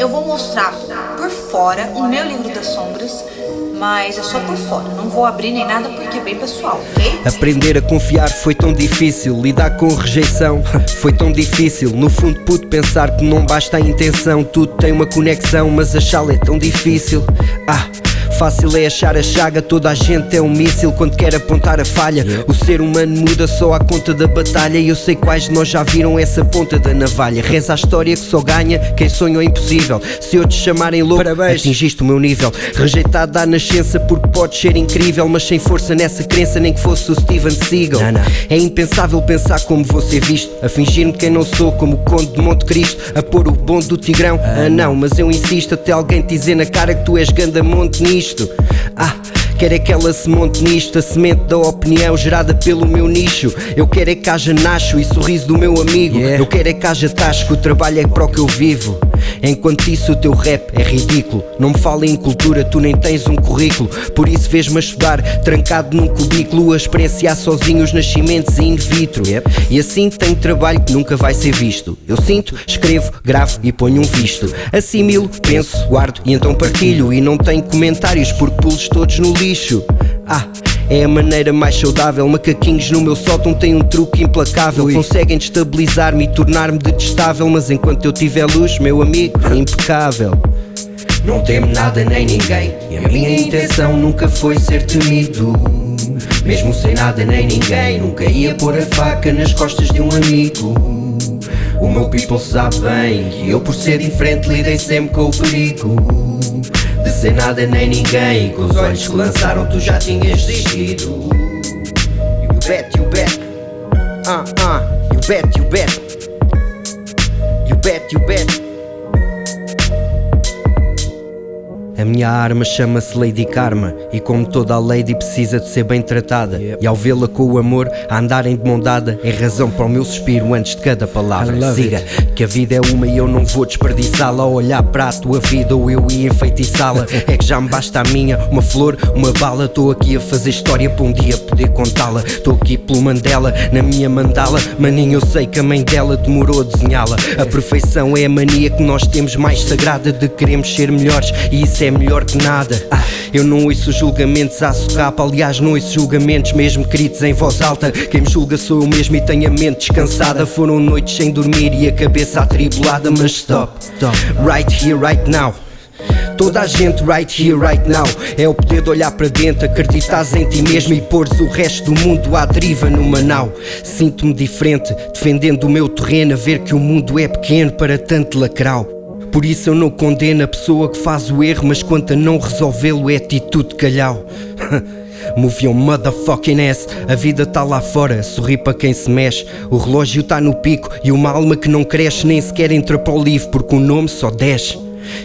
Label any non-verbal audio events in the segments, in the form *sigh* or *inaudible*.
Eu vou mostrar por fora o meu livro das sombras, mas é só por fora, não vou abrir nem nada porque é bem pessoal, ok? Aprender a confiar foi tão difícil, lidar com rejeição *laughs* foi tão difícil. No fundo, pude pensar que não basta a intenção, tudo tem uma conexão, mas achá-la é tão difícil. Ah. Fácil é achar a chaga, toda a gente é um míssil quando quer apontar a falha. O ser humano muda só à conta da batalha. E eu sei quais de nós já viram essa ponta da navalha. Reza a história que só ganha quem sonha o impossível. Se eu te chamarem louco, Parabéns. atingiste o meu nível. Rejeitado à nascença porque podes ser incrível, mas sem força nessa crença, nem que fosse o Steven Seagal. Não, não. É impensável pensar como vou ser visto, a fingir-me quem não sou, como o Conde de Monte Cristo, a pôr o bonde do Tigrão. Ah, ah não, mas eu insisto até alguém te dizer na cara que tu és ganda monte nisto isto. Ah, Quero é que ela se monte nisto, a semente da opinião gerada pelo meu nicho. Eu quero é que haja nacho e sorriso do meu amigo. Yeah. Eu quero é que haja tasco, o trabalho é para o que eu vivo. Enquanto isso o teu rap é ridículo. Não me fala em cultura, tu nem tens um currículo. Por isso vês-me a estudar, trancado num cubículo A experienciar sozinho os nascimentos in vitro. Yep. E assim tenho trabalho que nunca vai ser visto. Eu sinto, escrevo, gravo e ponho um visto. Assimilo, penso, guardo e então partilho. E não tenho comentários porque pulos todos no lixo. Ah é a maneira mais saudável. Macaquinhos no meu sótão têm um truque implacável. Ui. Conseguem destabilizar-me e tornar-me detestável. Mas enquanto eu tiver luz, meu amigo, é impecável. Não temo nada nem ninguém. E a minha intenção nunca foi ser temido. Mesmo sem nada nem ninguém, nunca ia pôr a faca nas costas de um amigo. O meu people sabe bem que eu, por ser diferente, lidei sempre com o perigo de ser nada nem ninguém. Com os olhos que lançaram tu já tinhas desistido. You bet, you bet uh, uh, You bet, you bet You bet, you bet A minha arma chama-se Lady Karma e como toda a lady precisa de ser bem tratada. Yep. e ao vê-la com o amor a andarem de mão dada é razão para o meu suspiro antes de cada palavra. Siga it. que a vida é uma e eu não vou desperdiçá-la. Ao olhar para a tua vida ou eu ia enfeitiçá-la. *laughs* É que já me basta a minha uma flor uma bala. Estou aqui a fazer história para um dia poder contá-la. Estou aqui pelo Mandela na minha mandala. Maninho eu sei que a mãe dela demorou a desenhá-la. A perfeição é a mania que nós temos mais sagrada de queremos ser melhores. E isso é é melhor que nada. Ah, eu não ouço julgamentos à socapa, aliás, não ouço julgamentos mesmo queridos em voz alta. Quem me julga sou eu mesmo e tenho a mente descansada. Foram noites sem dormir e a cabeça atribulada, mas stop, stop. right here, right now. Toda a gente right here, right now É o poder de olhar para dentro, acreditares em ti mesmo E pôres o resto do mundo à deriva no manau Sinto-me diferente, defendendo o meu terreno A ver que o mundo é pequeno para tanto lacrau por isso eu não condeno a pessoa que faz o erro, mas quanto a não resolvê-lo é atitude de calhau. *laughs* Move your motherfucking ass, a vida tá lá fora, sorri para quem se mexe. O relógio tá no pico e uma alma que não cresce nem sequer entra para o livro, porque o nome só desce.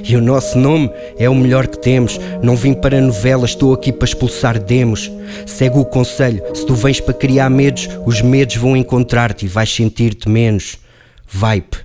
E o nosso nome é o melhor que temos. Não vim para novelas, estou aqui para expulsar demos. Segue o conselho: se tu vens para criar medos, os medos vão encontrar-te e vais sentir-te menos. Vibe.